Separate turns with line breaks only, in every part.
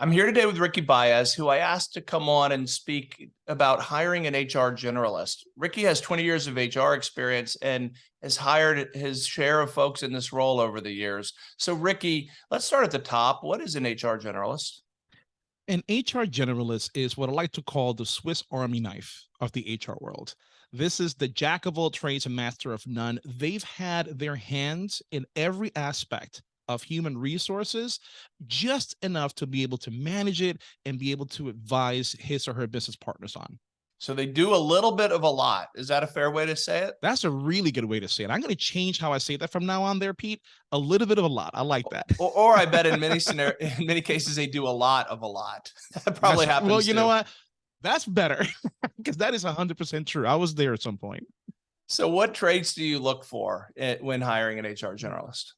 I'm here today with Ricky Baez, who I asked to come on and speak about hiring an HR generalist. Ricky has 20 years of HR experience and has hired his share of folks in this role over the years. So Ricky, let's start at the top. What is an HR generalist?
An HR generalist is what I like to call the Swiss Army knife of the HR world. This is the jack of all trades and master of none. They've had their hands in every aspect of human resources just enough to be able to manage it and be able to advise his or her business partners on.
So they do a little bit of a lot. Is that a fair way to say it?
That's a really good way to say it. I'm going to change how I say that from now on there, Pete. A little bit of a lot. I like that.
Or, or I bet in many scenarios, in many cases, they do a lot of a lot. That probably
That's,
happens.
Well, you
too.
know what? That's better because that is 100% true. I was there at some point.
So what traits do you look for eh, when hiring an HR generalist?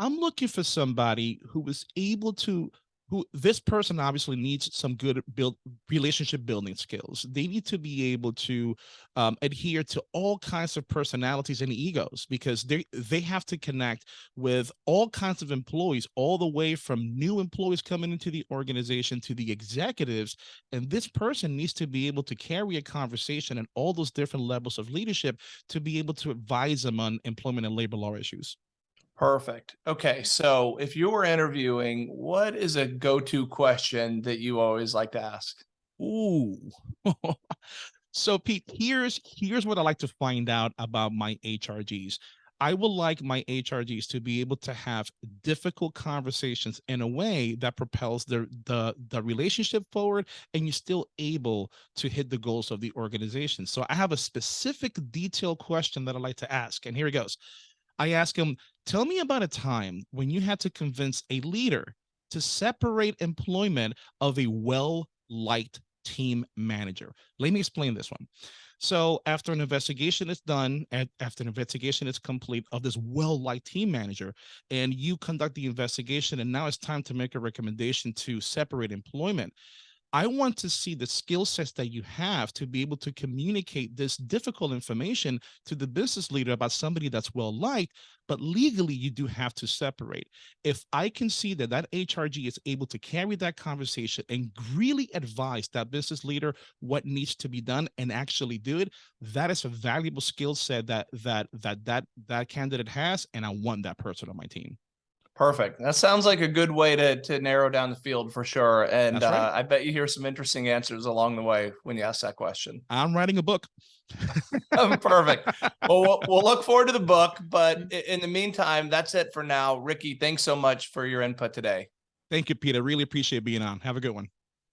I'm looking for somebody who is able to who this person obviously needs some good build relationship building skills. They need to be able to um, adhere to all kinds of personalities and egos because they they have to connect with all kinds of employees, all the way from new employees coming into the organization to the executives. And this person needs to be able to carry a conversation and all those different levels of leadership to be able to advise them on employment and labor law issues.
Perfect. Okay. So if you were interviewing, what is a go-to question that you always like to ask?
Ooh. so Pete, here's here's what I like to find out about my HRGs. I would like my HRGs to be able to have difficult conversations in a way that propels the the the relationship forward and you're still able to hit the goals of the organization. So I have a specific detailed question that I like to ask and here it goes. I ask him, tell me about a time when you had to convince a leader to separate employment of a well-liked team manager. Let me explain this one. So after an investigation is done, and after an investigation is complete of this well-liked team manager, and you conduct the investigation, and now it's time to make a recommendation to separate employment, I want to see the skill sets that you have to be able to communicate this difficult information to the business leader about somebody that's well liked, but legally you do have to separate. If I can see that that HRG is able to carry that conversation and really advise that business leader what needs to be done and actually do it, that is a valuable skill set that that that that that candidate has, and I want that person on my team.
Perfect. That sounds like a good way to to narrow down the field for sure. And
right.
uh, I bet you hear some interesting answers along the way when you ask that question.
I'm writing a book.
Perfect. Well, well, we'll look forward to the book. But in the meantime, that's it for now. Ricky, thanks so much for your input today.
Thank you, Peter. Really appreciate being on. Have a good one.